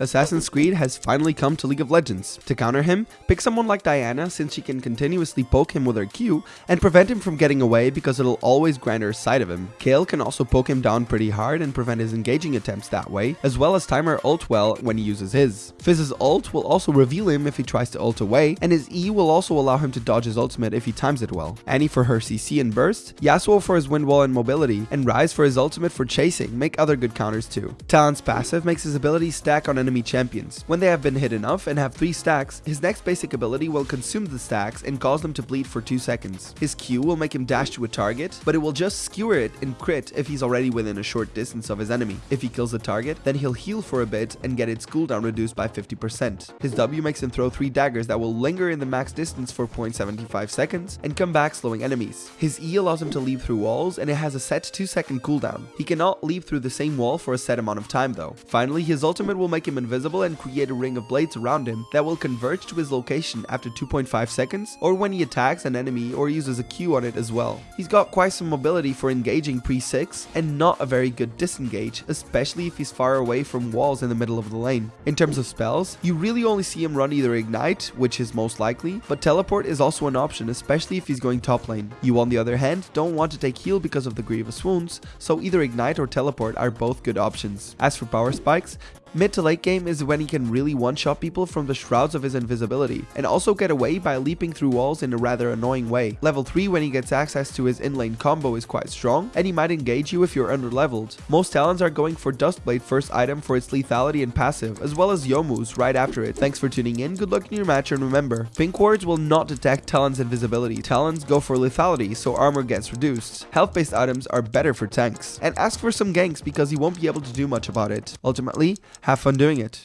Assassin's Creed has finally come to League of Legends. To counter him, pick someone like Diana since she can continuously poke him with her Q and prevent him from getting away because it'll always grind her side of him. Kayle can also poke him down pretty hard and prevent his engaging attempts that way, as well as time her ult well when he uses his. Fizz's ult will also reveal him if he tries to ult away, and his E will also allow him to dodge his ultimate if he times it well. Annie for her CC and burst, Yasuo for his wind wall and mobility, and Ryze for his ultimate for chasing make other good counters too. Talon's passive makes his ability stack on enemy champions. When they have been hit enough and have 3 stacks, his next basic ability will consume the stacks and cause them to bleed for 2 seconds. His Q will make him dash to a target, but it will just skewer it and crit if he's already within a short distance of his enemy. If he kills the target, then he'll heal for a bit and get its cooldown reduced by 50%. His W makes him throw 3 daggers that will linger in the max distance for 0.75 seconds and come back slowing enemies. His E allows him to leap through walls and it has a set 2 second cooldown. He cannot leap through the same wall for a set amount of time though. Finally, his ultimate will make him invisible and create a ring of blades around him that will converge to his location after 2.5 seconds or when he attacks an enemy or uses a Q on it as well. He's got quite some mobility for engaging pre-6 and not a very good disengage, especially if he's far away from walls in the middle of the lane. In terms of spells, you really only see him run either Ignite, which is most likely, but Teleport is also an option, especially if he's going top lane. You on the other hand don't want to take heal because of the grievous wounds, so either Ignite or Teleport are both good options. As for power spikes, Mid to late game is when he can really one-shot people from the shrouds of his invisibility, and also get away by leaping through walls in a rather annoying way. Level 3 when he gets access to his in-lane combo is quite strong, and he might engage you if you're under-leveled. Most Talons are going for Duskblade first item for its lethality and passive, as well as Youmuu's right after it. Thanks for tuning in, good luck in your match, and remember, pink wards will not detect Talon's invisibility. Talons go for lethality, so armor gets reduced. Health-based items are better for tanks. And ask for some ganks because he won't be able to do much about it. Ultimately, have fun doing it.